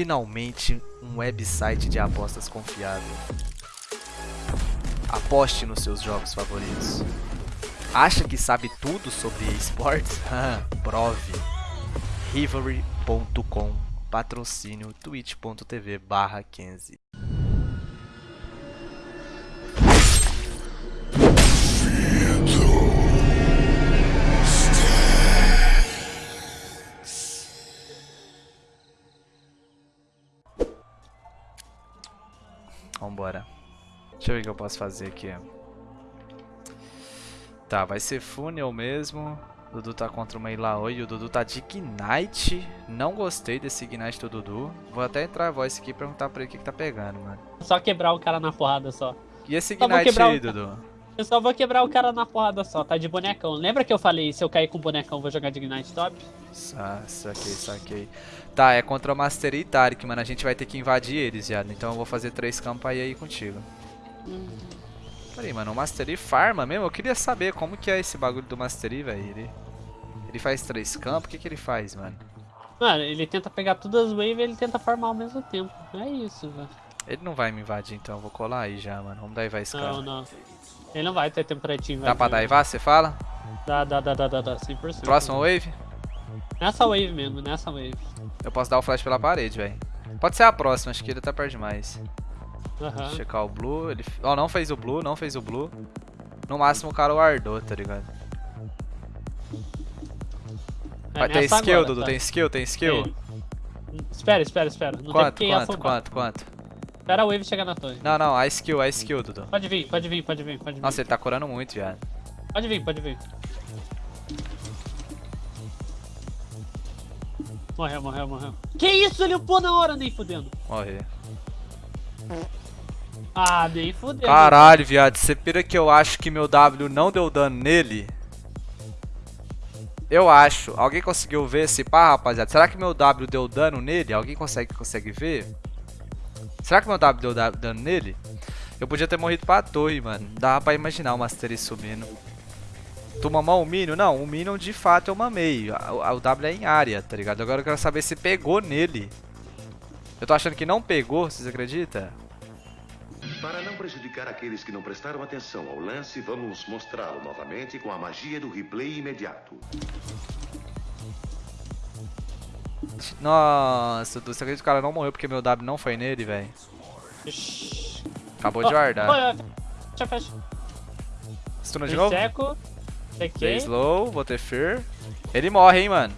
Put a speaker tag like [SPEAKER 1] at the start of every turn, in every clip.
[SPEAKER 1] finalmente um website de apostas confiável. Aposte nos seus jogos favoritos. Acha que sabe tudo sobre esportes? Prove. Rivalry.com Patrocínio twitch.tv barra 15 Deixa eu ver o que eu posso fazer aqui. Tá, vai ser Funnel mesmo. O Dudu tá contra o Meilaoi e o Dudu tá de Ignite. Não gostei desse Ignite do Dudu. Vou até entrar a voz aqui e perguntar pra ele o que, que tá pegando, mano.
[SPEAKER 2] Só quebrar o cara na porrada só.
[SPEAKER 1] E esse Ignite aí, Dudu?
[SPEAKER 2] Eu só vou quebrar o cara na porrada só, tá de bonecão. Lembra que eu falei, se eu cair com bonecão, vou jogar de Ignite top?
[SPEAKER 1] Sa saquei, saquei. Tá, é contra o Master e Tarek, mano. A gente vai ter que invadir eles, viado. Então eu vou fazer três campos aí, aí contigo. Hum. Peraí, mano, o Mastery farma mesmo? Eu queria saber como que é esse bagulho do Mastery, velho. Ele, ele faz três campos? O que que ele faz, mano?
[SPEAKER 2] Mano, ele tenta pegar todas as waves e ele tenta farmar ao mesmo tempo. É isso, velho.
[SPEAKER 1] Ele não vai me invadir, então. Eu vou colar aí já, mano. Vamos dar cara.
[SPEAKER 2] Não, não. Ele não vai ter tempo pra te invadir.
[SPEAKER 1] Dá pra dar Ivá, você fala?
[SPEAKER 2] Dá, dá, dá, dá, dá, dá. 100%.
[SPEAKER 1] Próxima wave?
[SPEAKER 2] Nessa wave mesmo, nessa wave.
[SPEAKER 1] Eu posso dar o flash pela parede, velho. Pode ser a próxima, acho que ele tá perto demais.
[SPEAKER 2] Uhum.
[SPEAKER 1] Checar o blue. Ele... Oh, não fez o blue, não fez o blue. No máximo o cara guardou, tá ligado? É, Vai, tem skill, agora, Dudu? Tá? Tem skill? Tem skill? Tem.
[SPEAKER 2] Espera, espera, espera. Não
[SPEAKER 1] quanto, quanto, quanto, quanto?
[SPEAKER 2] Espera a wave chegar na torre.
[SPEAKER 1] Não, não, a skill, a skill, Dudu.
[SPEAKER 2] Pode vir, pode vir, pode vir, pode vir.
[SPEAKER 1] Nossa, ele tá curando muito, viado.
[SPEAKER 2] Pode vir, pode vir. Morreu, morreu, morreu. Que isso? Ele upou na hora, nem fudendo.
[SPEAKER 1] Morreu.
[SPEAKER 2] Ah, nem fudeu.
[SPEAKER 1] Caralho, viado. Você pira que eu acho que meu W não deu dano nele? Eu acho. Alguém conseguiu ver esse pá, rapaziada? Será que meu W deu dano nele? Alguém consegue, consegue ver? Será que meu W deu dano nele? Eu podia ter morrido pra torre, mano. Dá pra imaginar o Mastery subindo. Tu mamou o Minion? Não, o Minion de fato eu mamei. O W é em área, tá ligado? Agora eu quero saber se pegou nele. Eu tô achando que não pegou, vocês acreditam?
[SPEAKER 3] Para não prejudicar aqueles que não prestaram atenção ao lance, vamos mostrá-lo novamente com a magia do replay imediato.
[SPEAKER 1] Nossa, você acredita que o cara não morreu porque meu W não foi nele, velho? Acabou de guardar.
[SPEAKER 2] Fecha, fecha.
[SPEAKER 1] Stuna de novo?
[SPEAKER 2] Seco.
[SPEAKER 1] Dei slow, vou ter fear. Ele morre, hein, mano.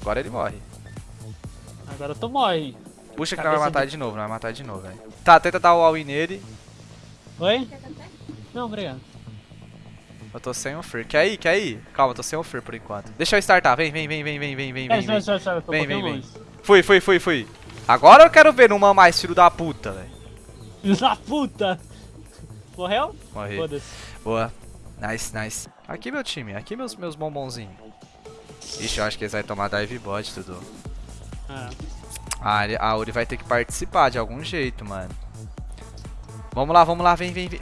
[SPEAKER 1] Agora ele morre.
[SPEAKER 2] Agora tu morre.
[SPEAKER 1] Puxa que não vai matar de novo, não vai matar de novo, velho. Tá, tenta dar o all-in nele.
[SPEAKER 2] Oi? Não, obrigado.
[SPEAKER 1] Eu tô sem o Fear. Quer ir? Quer ir? Calma, tô sem o Fear por enquanto. Deixa eu startar. Vem, vem, vem, vem, vem, vem, vem, vem. Vem, vem, vem, vem. Fui, fui, fui, fui. Agora eu quero ver numa mais filho da puta, velho.
[SPEAKER 2] Filho da puta! Morreu?
[SPEAKER 1] Morri. Boa. Nice, nice. Aqui meu time, aqui meus, meus bombonzinhos. Ixi, eu acho que eles vão tomar dive bot, tudo. Ah. Ah, a Uri vai ter que participar de algum jeito, mano. Vamos lá, vamos lá, vem, vem, vem.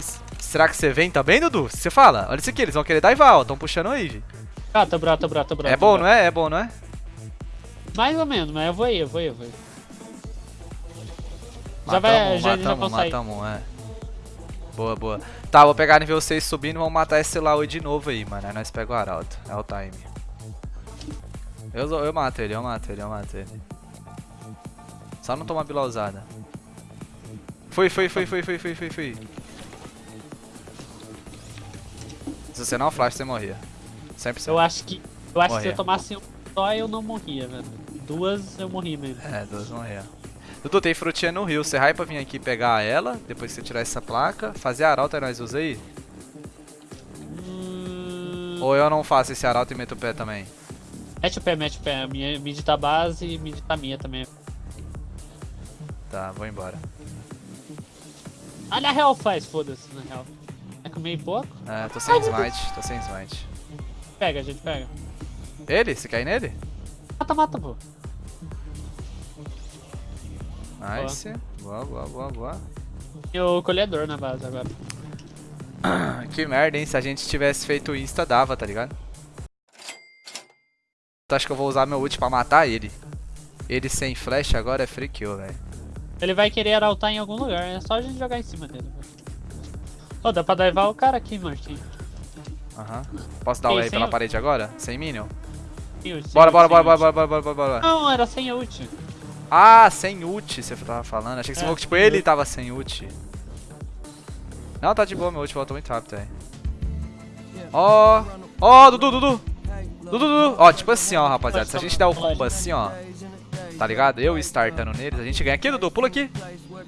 [SPEAKER 1] Será que você vem também, Dudu? Você fala. Olha isso aqui, eles vão querer dar ó. Estão puxando o Eve.
[SPEAKER 2] Ah, tá bravo, tá bravo, tá bravo.
[SPEAKER 1] É bom, não é? É bom, não é?
[SPEAKER 2] Mais ou menos, mas eu vou ir, eu vou ir, eu vou ir.
[SPEAKER 1] Já vai, já, matamos, já matamos, é. Boa, boa. Tá, vou pegar nível 6 subindo e vamos matar esse Laui de novo aí, mano. Aí nós pegamos o Arauto. É o time. Eu, eu mato ele, eu mato ele, eu mato ele. Só não tomar bila usada. Fui, fui, fui, fui, fui, fui, fui, fui. Se você não flash, você morria. 100%.
[SPEAKER 2] Eu acho que. Eu acho morria. que se eu tomasse um só, eu não morria, velho. Duas eu morri mesmo.
[SPEAKER 1] É, duas morria. Dudu, tem frutinha no rio. Você hype pra vir aqui pegar ela, depois que você tirar essa placa, fazer arauto e nós usa aí? Hum... Ou eu não faço esse arauto e meto o pé também?
[SPEAKER 2] Mete o pé, mete o pé. Minha mid tá base e mid tá minha também.
[SPEAKER 1] Tá, vou embora.
[SPEAKER 2] Olha a real faz, foda-se, na real. Comer pouco?
[SPEAKER 1] É, tô sem smite, tô sem smite.
[SPEAKER 2] Pega, gente pega.
[SPEAKER 1] Ele? Você ir nele?
[SPEAKER 2] Mata, mata, pô.
[SPEAKER 1] Nice. Boa, boa, boa, boa.
[SPEAKER 2] E o colhedor na base agora.
[SPEAKER 1] que merda, hein? Se a gente tivesse feito insta, dava, tá ligado? Acho que eu vou usar meu ult pra matar ele. Ele sem flash agora é free kill, velho.
[SPEAKER 2] Ele vai querer arautar em algum lugar, é só a gente jogar em cima dele. Velho. Ô, dá pra daivar o cara aqui, Martin.
[SPEAKER 1] Aham. Posso dar o
[SPEAKER 2] sem
[SPEAKER 1] pela parede agora? Sem minion?
[SPEAKER 2] Sem ult,
[SPEAKER 1] Bora, bora, bora, bora, bora, bora, bora, bora.
[SPEAKER 2] Não, era sem ult.
[SPEAKER 1] Ah, sem ult, você tava falando. Achei que você
[SPEAKER 2] É.
[SPEAKER 1] falou que tipo, ele tava sem ult. Não, tá de boa, meu ult voltou muito rápido aí. Ó, ó, Dudu, Dudu. Dudu, Dudu. Ó, tipo assim, ó, rapaziada. Se a gente der o combo assim, ó. Tá ligado? Eu startando neles, a gente ganha. Aqui, Dudu, pula aqui.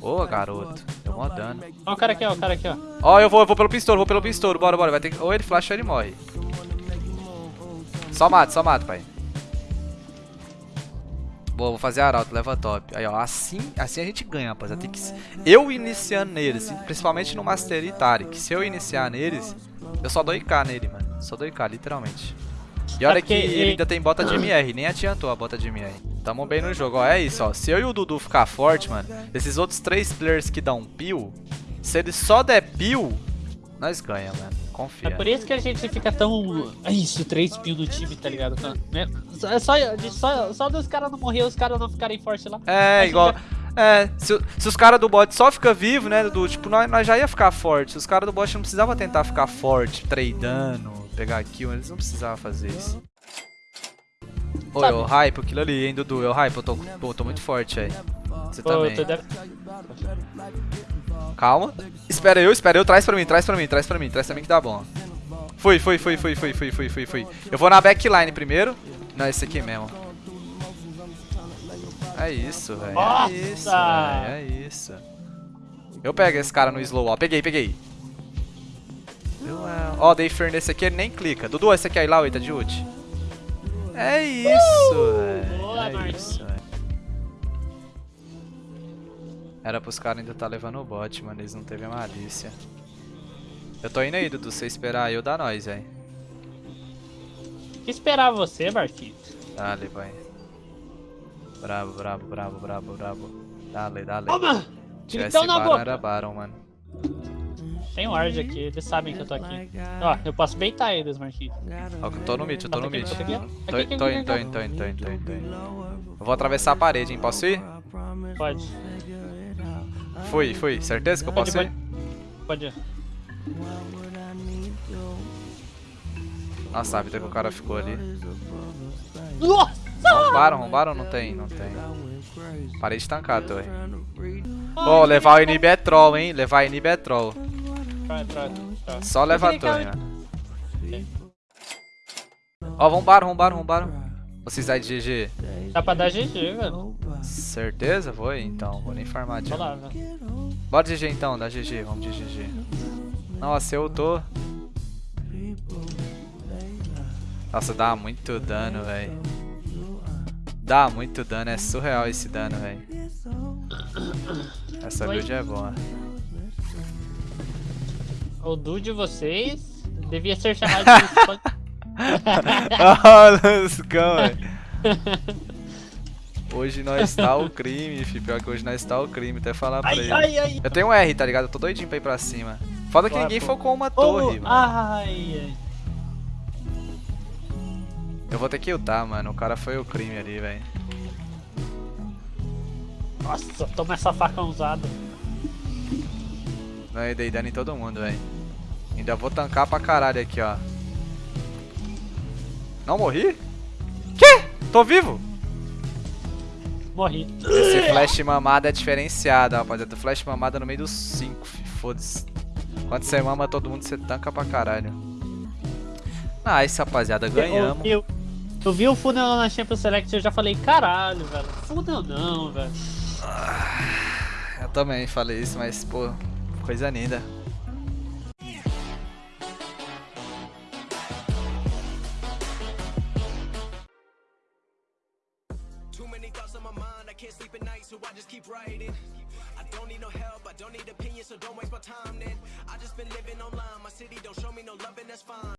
[SPEAKER 1] Ô, garoto. Deu mó dano.
[SPEAKER 2] Ó o cara aqui, ó, o cara aqui, ó.
[SPEAKER 1] Ó, eu vou, eu vou pelo pistouro, vou pelo pistouro. Bora, bora. Vai ter que... Ou ele flasha ou ele morre. Só mata, só mata, pai. Boa, vou fazer arauto, leva top. Aí, ó, assim, assim a gente ganha, rapaziada. Tem que... Eu iniciando neles, principalmente no Master e Tarik. Se eu iniciar neles, eu só dou IK nele, mano. Só dou IK, literalmente. E olha
[SPEAKER 2] É
[SPEAKER 1] que ele- ainda tem bota de MR, nem adiantou a bota de MR. Tamo bem no jogo, ó. É isso, ó. Se eu e o Dudu ficar forte, mano, esses outros três players que dão peel, se eles só der peel, nós ganha, mano.
[SPEAKER 2] É
[SPEAKER 1] Confia.
[SPEAKER 2] por isso que a gente fica tão. É isso, 3 pil no time, tá ligado? Né? É só, só, só dos caras não morrer, os caras não ficarem fortes lá.
[SPEAKER 1] É,
[SPEAKER 2] Aí
[SPEAKER 1] igual. É, se, se os caras do bot só fica vivo, né, Dudu? Tipo, nós, nós já ia ficar forte. Os caras do bot não precisavam tentar ficar forte, tradando, pegar kill, eles não precisavam fazer isso. Ô, eu hype aquilo ali, hein, Dudu? Eu hype, eu tô, pô, tô muito forte aí. Você
[SPEAKER 2] Pô,
[SPEAKER 1] também.
[SPEAKER 2] deve-
[SPEAKER 1] Calma. Espera eu, espera eu. Traz pra mim, traz pra mim, traz pra mim, traz pra mim que dá bom. Fui, fui, fui, fui, fui, fui, fui, fui, fui. Eu vou na backline primeiro. Não, esse aqui mesmo. É isso, velho. É isso, velho. É isso. Eu pego esse cara no slow, ó. Peguei, peguei. É. Ó, dei Fer nesse aqui, ele nem clica. Dudu, esse aqui aí lá, o Ita de ult. É isso, velho.
[SPEAKER 2] Boa,
[SPEAKER 1] É isso. Era pros caras ainda tá levando o bot, mano. Eles não teve a malícia. Eu tô indo aí, Dudu. Você esperar aí, eu dá nós, velho.
[SPEAKER 2] que esperar você, Marquinhos?
[SPEAKER 1] Dale, vai. Bravo, bravo, bravo, bravo, bravo. Dale, dale.
[SPEAKER 2] Toma!
[SPEAKER 1] Se tivesse
[SPEAKER 2] na
[SPEAKER 1] Baron,
[SPEAKER 2] boca!
[SPEAKER 1] era Baron, mano.
[SPEAKER 2] Tem ward aqui, eles sabem que eu tô aqui. Ó, eu posso beitar eles, Marquinhos.
[SPEAKER 1] Ó, eu tô no mid, eu tô no mid. Tô, indo, tô indo, tô indo, tô indo, tô indo, tô indo. Eu vou atravessar a parede, hein? Posso ir?
[SPEAKER 2] Pode.
[SPEAKER 1] Fui, fui. Certeza que eu
[SPEAKER 2] Pode,
[SPEAKER 1] posso ir?
[SPEAKER 2] pode. Pode.
[SPEAKER 1] Nossa, a vida que o cara ficou ali.
[SPEAKER 2] Nossa!
[SPEAKER 1] Roubaram, roubaram ou não tem? Não tem. Parei de tancar, torre. Ó, levar o inib é troll, hein? Levar o inib é troll.
[SPEAKER 2] Vai.
[SPEAKER 1] Só levar a mano. Ó, vambara, vambara, vambara. Vocês aí de GG.
[SPEAKER 2] Dá pra dar GG, velho.
[SPEAKER 1] Certeza? Vou então. Vou nem farmar de
[SPEAKER 2] lá.
[SPEAKER 1] Bora GG então, dá GG, vamos de GG. Nossa, eu tô. Nossa, dá muito dano, velho. Dá muito dano, é surreal esse dano, velho. Essa build é boa.
[SPEAKER 2] O duo de vocês devia ser chamado de
[SPEAKER 1] oh, Luscão, velho. Hoje nós tá o crime, fi. Pior que hoje nós tá o crime, até falar pra
[SPEAKER 2] Ai,
[SPEAKER 1] ele.
[SPEAKER 2] ai, ai.
[SPEAKER 1] Eu tenho um R, tá ligado? Eu tô doidinho pra ir pra cima. Foda que ninguém focou uma
[SPEAKER 2] Oh,
[SPEAKER 1] torre, mano.
[SPEAKER 2] ai, ai.
[SPEAKER 1] Eu vou ter que ultar, mano. O cara foi o crime ali, velho.
[SPEAKER 2] Nossa, toma essa faca usada.
[SPEAKER 1] Não, eu dei dano em todo mundo, velho. Ainda vou tancar pra caralho aqui, ó. Não morri? Quê? Tô vivo?
[SPEAKER 2] Morri.
[SPEAKER 1] Esse flash mamada é diferenciado, rapaziada. Flash mamada no meio dos 5, foda-se. Quando você mama todo mundo, você tanca pra caralho. Nice, rapaziada. Ganhamos.
[SPEAKER 2] Eu, eu, eu vi o Funnel na Champions Select e eu já falei, caralho, velho. Funnel não, velho.
[SPEAKER 1] Eu também falei isso, mas, pô, coisa linda.
[SPEAKER 4] Many thoughts on my mind, I can't sleep at night, so I just keep writing. I don't need no help, I don't need opinions, so don't waste my time then. I just been living online, my city don't show me no love, and that's fine.